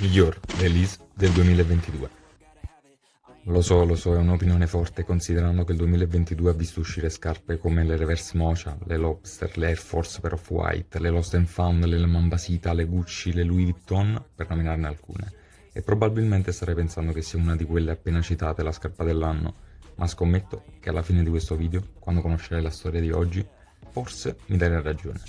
Miglior release del 2022. Lo so, lo so, è un'opinione forte considerando che il 2022 ha visto uscire scarpe come le Reverse Mocha, le Lobster, le Air Force per Off-White, le Lost and Found, le Mambasita, le Gucci, le Louis Vuitton, per nominarne alcune. E probabilmente starei pensando che sia una di quelle appena citate la scarpa dell'anno, ma scommetto che alla fine di questo video, quando conoscerai la storia di oggi, forse mi darai ragione.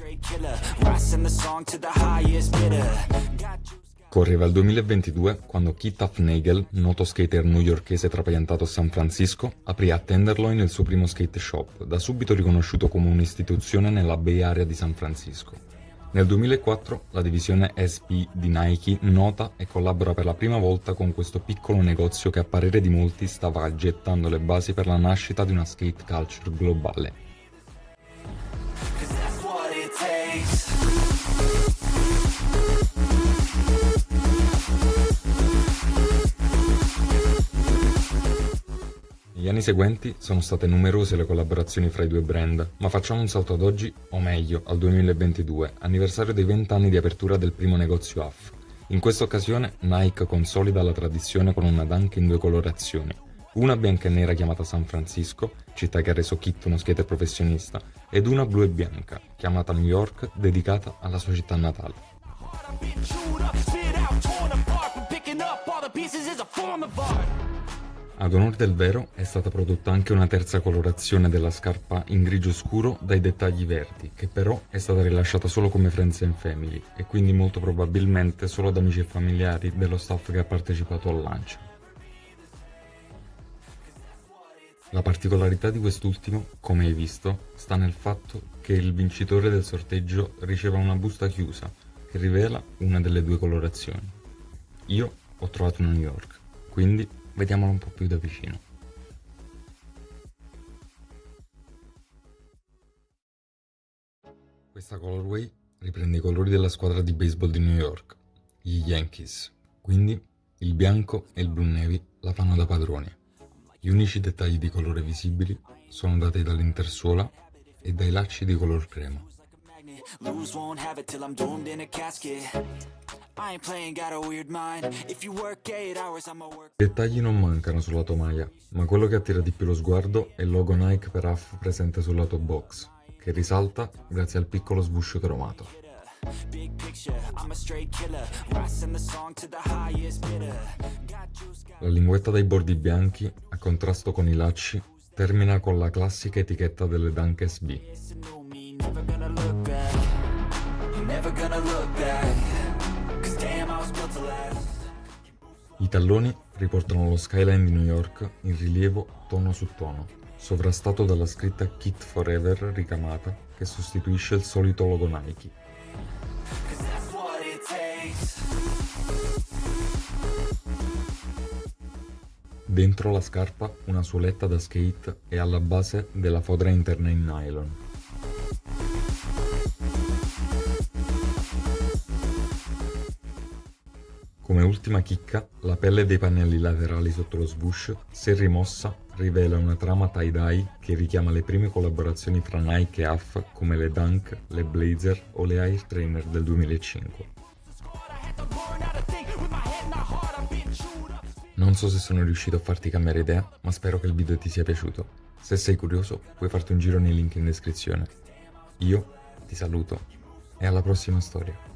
Correva il 2022 quando Keith Hufnagel, noto skater newyorkese trapiantato a San Francisco, aprì a Tenderloin il suo primo skate shop, da subito riconosciuto come un'istituzione nella Bay Area di San Francisco. Nel 2004 la divisione SP di Nike nota e collabora per la prima volta con questo piccolo negozio che a parere di molti stava gettando le basi per la nascita di una skate culture globale. Negli anni seguenti sono state numerose le collaborazioni fra i due brand, ma facciamo un salto ad oggi, o meglio, al 2022, anniversario dei 20 anni di apertura del primo negozio AF. In questa occasione Nike consolida la tradizione con una dunk in due colorazioni, una bianca e nera chiamata San Francisco, città che ha reso Kit uno skater professionista, ed una blu e bianca, chiamata New York, dedicata alla sua città natale. Ad onore del vero è stata prodotta anche una terza colorazione della scarpa in grigio scuro dai dettagli verdi, che però è stata rilasciata solo come Friends and Family e quindi molto probabilmente solo ad amici e familiari dello staff che ha partecipato al lancio. La particolarità di quest'ultimo, come hai visto, sta nel fatto che il vincitore del sorteggio riceva una busta chiusa che rivela una delle due colorazioni. Io ho trovato una New York, quindi Vediamolo un po' più da vicino. Questa colorway riprende i colori della squadra di baseball di New York, gli Yankees, quindi il bianco e il blu navy la fanno da padroni. Gli unici dettagli di colore visibili sono dati dall'intersuola e dai lacci di color crema. I dettagli non mancano sulla tomaia, ma quello che attira di più lo sguardo è il logo Nike per AF presente sul lato box, che risalta grazie al piccolo sbuscio cromato. La linguetta dai bordi bianchi, a contrasto con i lacci, termina con la classica etichetta delle Dunk SB. I talloni riportano lo skyline di New York in rilievo tono su tono, sovrastato dalla scritta Kit Forever ricamata che sostituisce il solito logo Nike. Dentro la scarpa una suoletta da skate e alla base della fodera interna in nylon. Come ultima chicca, la pelle dei pannelli laterali sotto lo swoosh, se rimossa, rivela una trama tie-dye che richiama le prime collaborazioni fra Nike e AF come le Dunk, le Blazer o le Air Trainer del 2005. Non so se sono riuscito a farti cambiare idea, ma spero che il video ti sia piaciuto. Se sei curioso, puoi farti un giro nei link in descrizione. Io ti saluto e alla prossima storia.